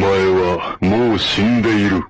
お前はもう死んでいる。